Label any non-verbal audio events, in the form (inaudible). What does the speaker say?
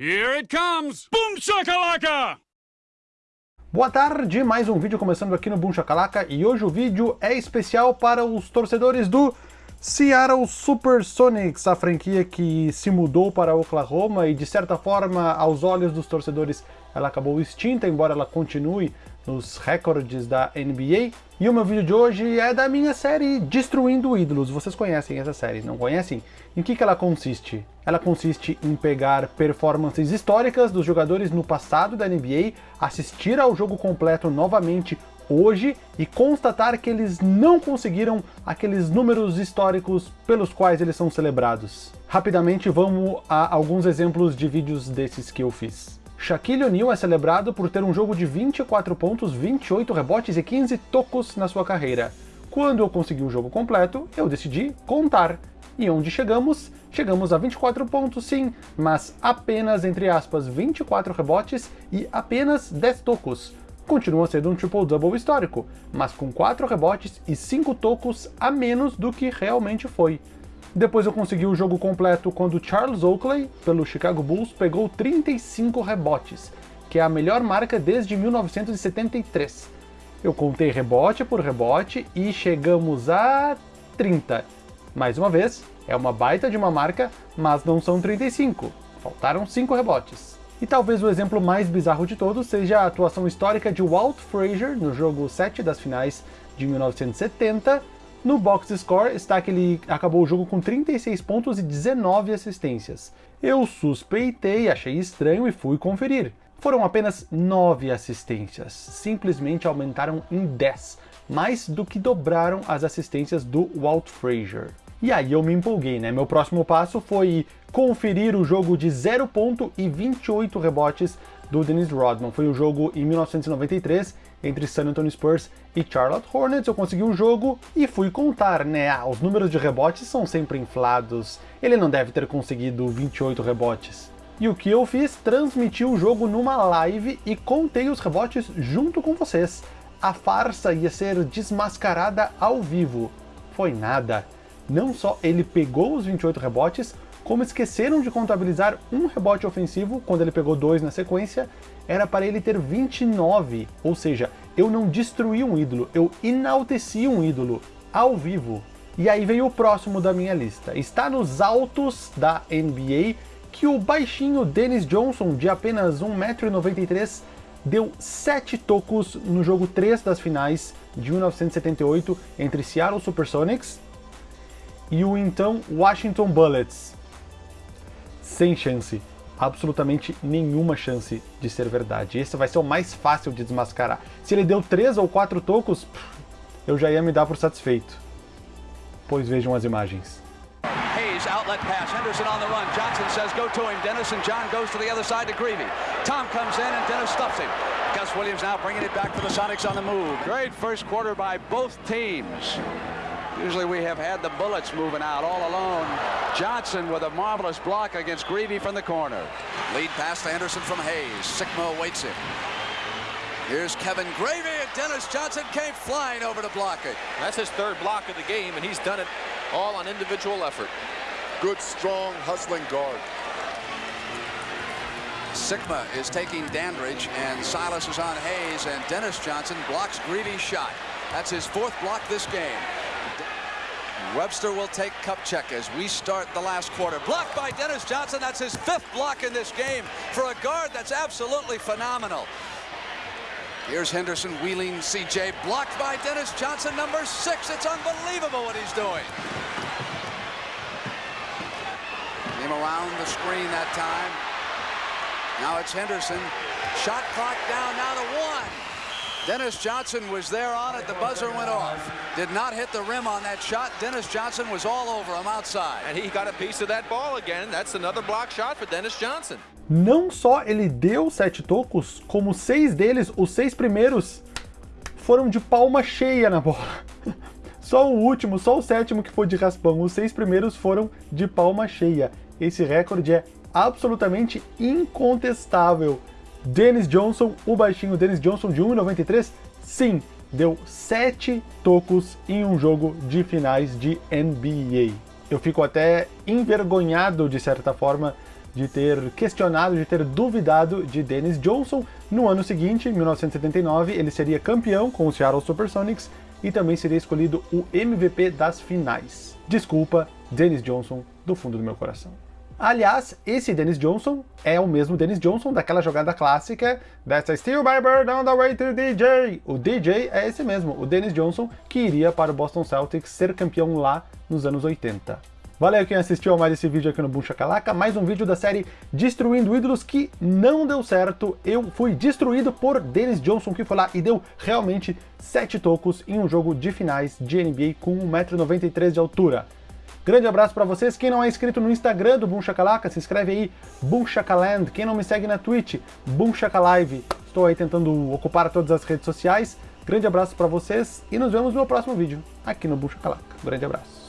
Here it comes! Boom shakalaka! Boa tarde, mais um vídeo começando aqui no Boom Shakalaka e hoje o vídeo é especial para os torcedores do Seattle Supersonics, a franquia que se mudou para Oklahoma e de certa forma, aos olhos dos torcedores, ela acabou extinta, embora ela continue nos recordes da NBA. E o meu vídeo de hoje é da minha série Destruindo Ídolos. Vocês conhecem essa série, não conhecem? Em que, que ela consiste? Ela consiste em pegar performances históricas dos jogadores no passado da NBA, assistir ao jogo completo novamente hoje e constatar que eles não conseguiram aqueles números históricos pelos quais eles são celebrados. Rapidamente vamos a alguns exemplos de vídeos desses que eu fiz. Shaquille O'Neal é celebrado por ter um jogo de 24 pontos, 28 rebotes e 15 tocos na sua carreira. Quando eu consegui o jogo completo, eu decidi contar. E onde chegamos? Chegamos a 24 pontos sim, mas apenas, entre aspas, 24 rebotes e apenas 10 tocos. Continua sendo um triple-double histórico, mas com 4 rebotes e 5 tocos a menos do que realmente foi. Depois eu consegui o jogo completo quando Charles Oakley, pelo Chicago Bulls, pegou 35 rebotes, que é a melhor marca desde 1973. Eu contei rebote por rebote e chegamos a 30. Mais uma vez, é uma baita de uma marca, mas não são 35. Faltaram 5 rebotes. E talvez o exemplo mais bizarro de todos seja a atuação histórica de Walt Frazier no jogo 7 das finais de 1970, no box score está que ele acabou o jogo com 36 pontos e 19 assistências. Eu suspeitei, achei estranho e fui conferir. Foram apenas 9 assistências, simplesmente aumentaram em 10, mais do que dobraram as assistências do Walt Frazier. E aí eu me empolguei, né? Meu próximo passo foi conferir o jogo de 0 ponto e 28 rebotes do Dennis Rodman. Foi o jogo em 1993 entre San Antonio Spurs e Charlotte Hornets. Eu consegui o jogo e fui contar, né? Ah, os números de rebotes são sempre inflados. Ele não deve ter conseguido 28 rebotes. E o que eu fiz? Transmiti o jogo numa live e contei os rebotes junto com vocês. A farsa ia ser desmascarada ao vivo. Foi nada. Não só ele pegou os 28 rebotes, como esqueceram de contabilizar um rebote ofensivo quando ele pegou dois na sequência, era para ele ter 29, ou seja, eu não destruí um ídolo, eu enalteci um ídolo, ao vivo. E aí veio o próximo da minha lista. Está nos altos da NBA que o baixinho Dennis Johnson, de apenas 1,93m, deu 7 tocos no jogo 3 das finais de 1978 entre Seattle Supersonics e o então Washington Bullets sem chance, absolutamente nenhuma chance de ser verdade. Esse vai ser o mais fácil de desmascarar. Se ele deu três ou quatro tocos, eu já ia me dar por satisfeito. Pois vejam as imagens. Hayes, outlet pass, Henderson on the run, Johnson says go to him, Dennis and John goes to the other side to Greavy. Tom comes in and Dennis stuffs him. Gus Williams now bringing it back for the Sonics on the move. Great first quarter by both teams. Usually we have had the Bullets moving out all alone. Johnson with a marvelous block against Greavy from the corner. Lead pass to Anderson from Hayes. Sigma awaits it. Here's Kevin Gravy, and Dennis Johnson came flying over to block it. That's his third block of the game, and he's done it all on individual effort. Good, strong, hustling guard. Sigma is taking Dandridge, and Silas is on Hayes, and Dennis Johnson blocks Greavy's shot. That's his fourth block this game. Webster will take Kupchak as we start the last quarter. Blocked by Dennis Johnson. That's his fifth block in this game for a guard that's absolutely phenomenal. Here's Henderson wheeling CJ. Blocked by Dennis Johnson, number six. It's unbelievable what he's doing. Came around the screen that time. Now it's Henderson. Shot clock down now to one. Dennis Johnson was there on it. The buzzer went off. Did not hit the rim on that shot. Dennis Johnson was all over him outside. And he got a piece of that ball again. That's another block shot for Dennis Johnson. Não só ele deu sete tocos, como seis deles, os seis primeiros, foram de palma cheia na bola. (laughs) Só o último, só o sétimo que foi de raspão. Os seis primeiros foram de palma cheia. Esse recorde é absolutamente incontestável. Dennis Johnson, o baixinho Dennis Johnson de 1,93, sim, deu 7 tocos em um jogo de finais de NBA. Eu fico até envergonhado, de certa forma, de ter questionado, de ter duvidado de Dennis Johnson. No ano seguinte, em 1979, ele seria campeão com o Seattle Supersonics e também seria escolhido o MVP das finais. Desculpa, Dennis Johnson, do fundo do meu coração. Aliás, esse Dennis Johnson é o mesmo Dennis Johnson daquela jogada clássica That's a Steel by Bird on the way to DJ. O DJ é esse mesmo, o Dennis Johnson, que iria para o Boston Celtics ser campeão lá nos anos 80. Valeu quem assistiu a mais esse vídeo aqui no Boom Shakalaka, mais um vídeo da série Destruindo Ídolos que não deu certo, eu fui destruído por Dennis Johnson que foi lá e deu realmente 7 tocos em um jogo de finais de NBA com 1,93m de altura. Grande abraço para vocês. Quem não é inscrito no Instagram do Boom Shakalaka, se inscreve aí, Boom Shakaland. Quem não me segue na Twitch, Boom Shakalive. Estou aí tentando ocupar todas as redes sociais. Grande abraço para vocês e nos vemos no próximo vídeo aqui no Boom Shakalaka. Grande abraço.